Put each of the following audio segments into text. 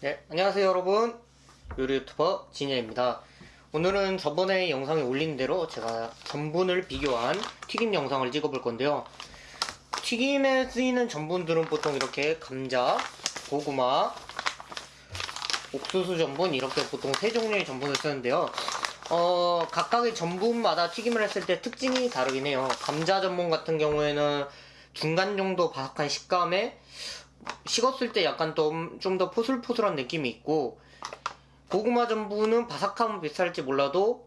네, 안녕하세요 여러분. 요리 유튜버 진야입니다. 오늘은 저번에 영상에 올린 대로 제가 전분을 비교한 튀김 영상을 찍어볼 건데요. 튀김에 쓰이는 전분들은 보통 이렇게 감자, 고구마, 옥수수 전분 이렇게 보통 세 종류의 전분을 쓰는데요. 어, 각각의 전분마다 튀김을 했을 때 특징이 다르긴 해요. 감자 전분 같은 경우에는 중간 정도 바삭한 식감에 식었을 때 약간 좀더 포슬포슬한 느낌이 있고 고구마 전분은 바삭함은 비슷할지 몰라도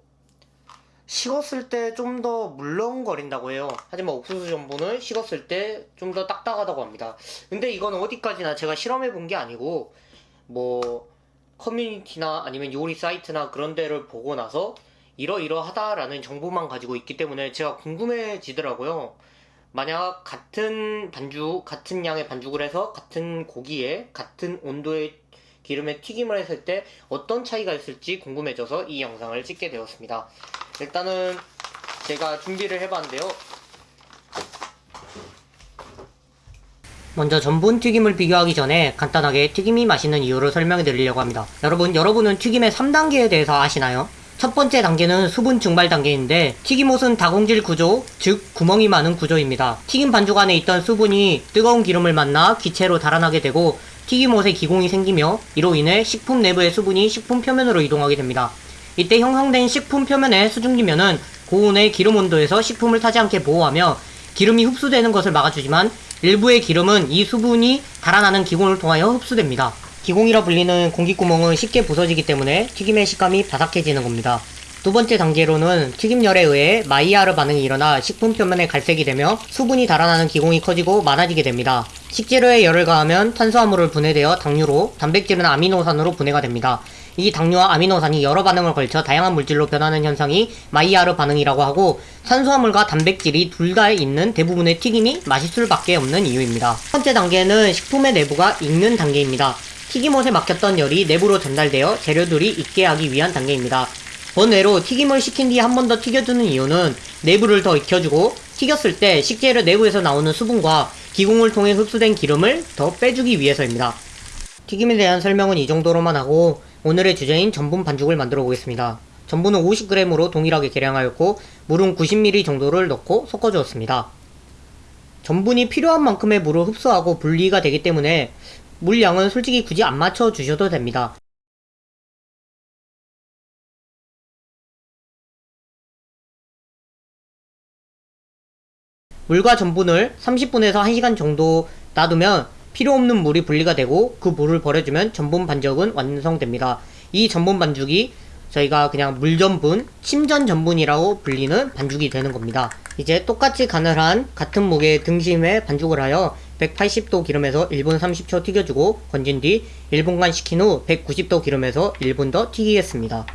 식었을 때 좀 더 물렁거린다고 해요. 하지만 옥수수 전분은 식었을 때 좀 더 딱딱하다고 합니다. 근데 이건 어디까지나 제가 실험해 본 게 아니고 뭐 커뮤니티나 아니면 요리 사이트나 그런 데를 보고 나서 이러이러하다라는 정보만 가지고 있기 때문에 제가 궁금해지더라고요. 만약 같은 반죽, 같은 양의 반죽을 해서 같은 고기에 같은 온도의 기름에 튀김을 했을 때 어떤 차이가 있을지 궁금해져서 이 영상을 찍게 되었습니다. 일단은 제가 준비를 해봤는데요. 먼저 전분 튀김을 비교하기 전에 간단하게 튀김이 맛있는 이유를 설명해 드리려고 합니다. 여러분, 여러분은 튀김의 3단계에 대해서 아시나요? 첫 번째 단계는 수분 증발 단계인데 튀김옷은 다공질 구조, 즉 구멍이 많은 구조입니다. 튀김 반죽 안에 있던 수분이 뜨거운 기름을 만나 기체로 달아나게 되고 튀김옷에 기공이 생기며 이로 인해 식품 내부의 수분이 식품 표면으로 이동하게 됩니다. 이때 형성된 식품 표면의 수증기면은 고온의 기름 온도에서 식품을 타지 않게 보호하며 기름이 흡수되는 것을 막아주지만 일부의 기름은 이 수분이 달아나는 기공을 통하여 흡수됩니다. 기공이라 불리는 공기구멍은 쉽게 부서지기 때문에 튀김의 식감이 바삭해지는 겁니다. 두 번째 단계로는 튀김열에 의해 마이야르 반응이 일어나 식품 표면에 갈색이 되며 수분이 달아나는 기공이 커지고 많아지게 됩니다. 식재료에 열을 가하면 탄수화물을 분해되어 당류로, 단백질은 아미노산으로 분해가 됩니다. 이 당류와 아미노산이 여러 반응을 걸쳐 다양한 물질로 변하는 현상이 마이야르 반응이라고 하고 탄수화물과 단백질이 둘 다 있는 대부분의 튀김이 맛있을 밖에 없는 이유입니다. 첫 번째 단계는 식품의 내부가 익는 단계입니다. 튀김옷에 막혔던 열이 내부로 전달되어 재료들이 익게 하기 위한 단계입니다. 번외로 튀김을 식힌 뒤에 한 번 더 튀겨주는 이유는 내부를 더 익혀주고 튀겼을 때 식재료 내부에서 나오는 수분과 기공을 통해 흡수된 기름을 더 빼주기 위해서입니다. 튀김에 대한 설명은 이 정도로만 하고 오늘의 주제인 전분 반죽을 만들어 보겠습니다. 전분은 50g으로 동일하게 계량하였고 물은 90ml 정도를 넣고 섞어주었습니다. 전분이 필요한 만큼의 물을 흡수하고 분리가 되기 때문에 물량은 솔직히 굳이 안 맞춰 주셔도 됩니다. 물과 전분을 30분에서 1시간 정도 놔두면 필요 없는 물이 분리가 되고 그 물을 버려주면 전분 반죽은 완성됩니다. 이 전분 반죽이 저희가 그냥 물전분, 침전 전분이라고 불리는 반죽이 되는 겁니다. 이제 똑같이 가늘한 같은 무게의 등심에 반죽을 하여 180도 기름에서 1분 30초 튀겨주고 건진 뒤 1분간 식힌 후 190도 기름에서 1분 더 튀기겠습니다.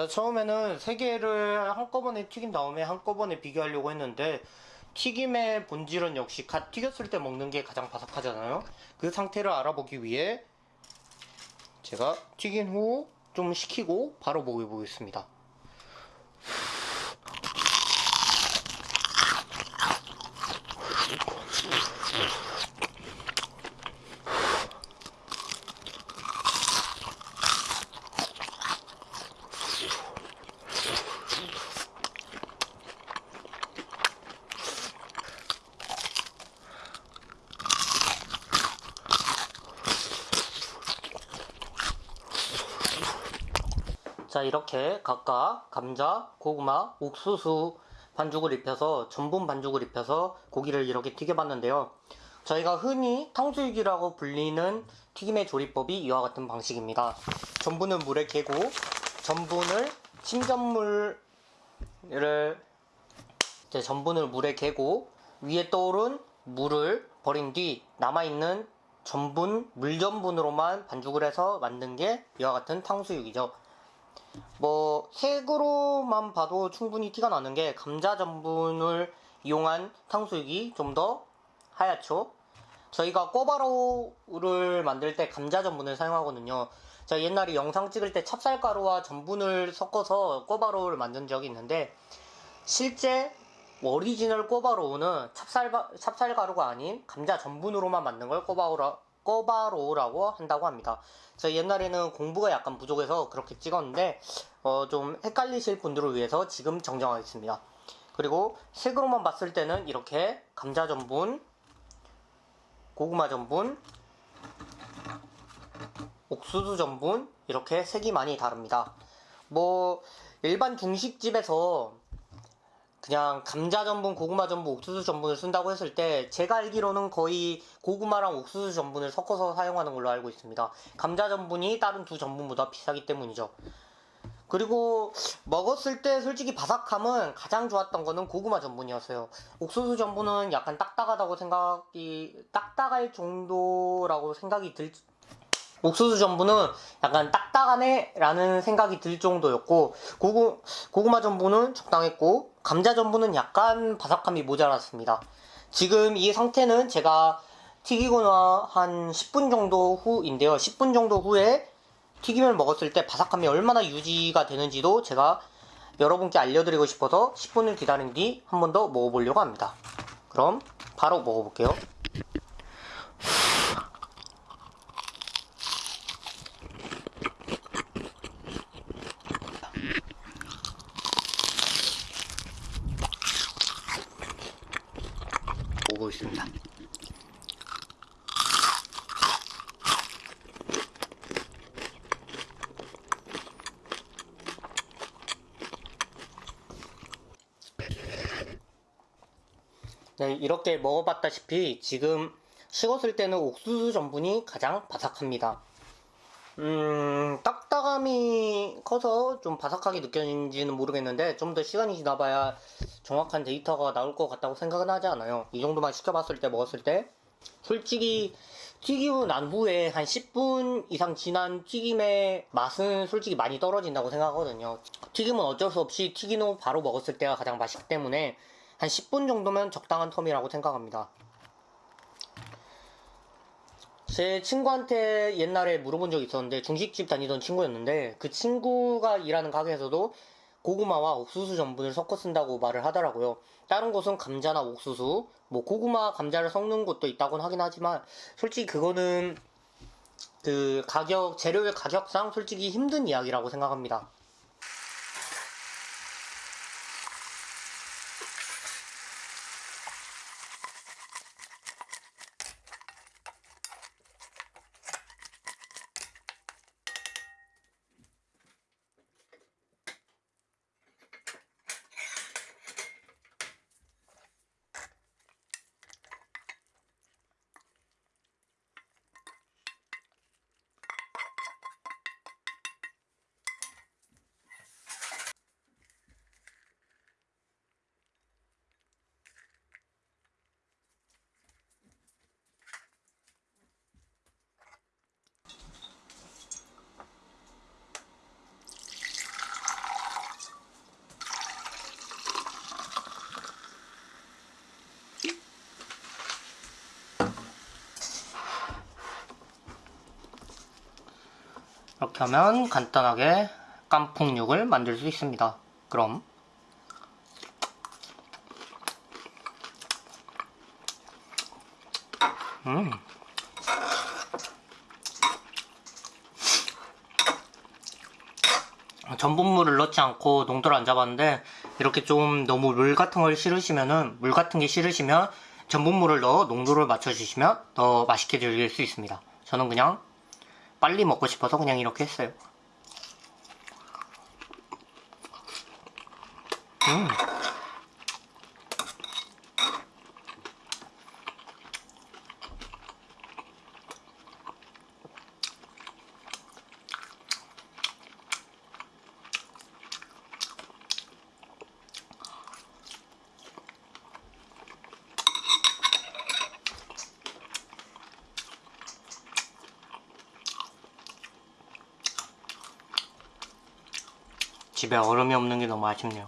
자, 처음에는 세 개를 한꺼번에 튀긴 다음에 한꺼번에 비교하려고 했는데 튀김의 본질은 역시 갓 튀겼을 때 먹는 게 가장 바삭하잖아요. 그 상태를 알아보기 위해 제가 튀긴 후 좀 식히고 바로 먹어보겠습니다. 자 이렇게 각각 감자, 고구마, 옥수수 반죽을 입혀서 전분 반죽을 입혀서 고기를 이렇게 튀겨봤는데요. 저희가 흔히 탕수육이라고 불리는 튀김의 조리법이 이와 같은 방식입니다. 전분을 물에 개고 전분을 침전물을 이제 전분을 물에 개고 위에 떠오른 물을 버린 뒤 남아있는 전분, 물전분으로만 반죽을 해서 만든 게 이와 같은 탕수육이죠. 뭐 색으로만 봐도 충분히 티가 나는 게 감자 전분을 이용한 탕수육이 좀 더 하얗죠. 저희가 꼬바로우를 만들 때 감자 전분을 사용하거든요. 제가 옛날에 영상 찍을 때 찹쌀가루와 전분을 섞어서 꼬바로우를 만든 적이 있는데 실제 오리지널 꼬바로우는 찹쌀, 찹쌀가루가 아닌 감자 전분으로만 만든 걸 꼬바로우, 꼬바로우라고 한다고 합니다. 저 옛날에는 공부가 약간 부족해서 그렇게 찍었는데 어, 좀 헷갈리실 분들을 위해서 지금 정정하겠습니다. 그리고 색으로만 봤을 때는 이렇게 감자 전분, 고구마 전분, 옥수수 전분 이렇게 색이 많이 다릅니다. 뭐 일반 중식집에서 그냥 감자 전분, 고구마 전분, 옥수수 전분을 쓴다고 했을 때 제가 알기로는 거의 고구마랑 옥수수 전분을 섞어서 사용하는 걸로 알고 있습니다. 감자 전분이 다른 두 전분보다 비싸기 때문이죠. 그리고 먹었을 때 솔직히 바삭함은 가장 좋았던 거는 고구마 전분이었어요. 옥수수 전분은 약간 딱딱하다고 생각이 딱딱할 정도라고 생각이 들 옥수수 전분은 약간 딱딱하네 라는 생각이 들 정도였고 고구, 고구마 전분은 적당했고 감자 전분은 약간 바삭함이 모자랐습니다. 지금 이 상태는 제가 튀기거나 한 10분 정도 후인데요. 10분 정도 후에 튀김을 먹었을 때 바삭함이 얼마나 유지가 되는지도 제가 여러분께 알려드리고 싶어서 10분을 기다린 뒤 한 번 더 먹어보려고 합니다. 그럼 바로 먹어볼게요. 네, 이렇게 먹어봤다시피 지금 식었을 때는 옥수수 전분이 가장 바삭합니다. 음, 딱딱함이 커서 좀 바삭하게 느껴지는지는 모르겠는데 좀 더 시간이 지나봐야 정확한 데이터가 나올 것 같다고 생각은 하지 않아요. 이 정도만 시켜봤을 때 먹었을 때 솔직히 튀기고 난 후에 한 10분 이상 지난 튀김의 맛은 솔직히 많이 떨어진다고 생각하거든요. 튀김은 어쩔 수 없이 튀긴 후 바로 먹었을 때가 가장 맛있기 때문에 한 10분 정도면 적당한 텀이라고 생각합니다. 제 친구한테 옛날에 물어본 적이 있었는데 중식집 다니던 친구였는데 그 친구가 일하는 가게에서도 고구마와 옥수수 전분을 섞어 쓴다고 말을 하더라고요. 다른 곳은 감자나 옥수수, 뭐 고구마, 감자를 섞는 곳도 있다고는 하긴 하지만 솔직히 그거는 그 가격, 재료의 가격상 솔직히 힘든 이야기라고 생각합니다. 하면 간단하게 깐풍육을 만들 수 있습니다. 그럼 음. 전분물을 넣지 않고 농도를 안 잡았는데 이렇게 좀 너무 물 같은 걸 싫으시면은 물 같은 게 싫으시면 전분물을 넣어 농도를 맞춰주시면 더 맛있게 즐길 수 있습니다. 저는 그냥 빨리 먹고 싶어서 그냥 이렇게 했어요. 음. 집에 얼음이 없는 게 너무 아쉽네요.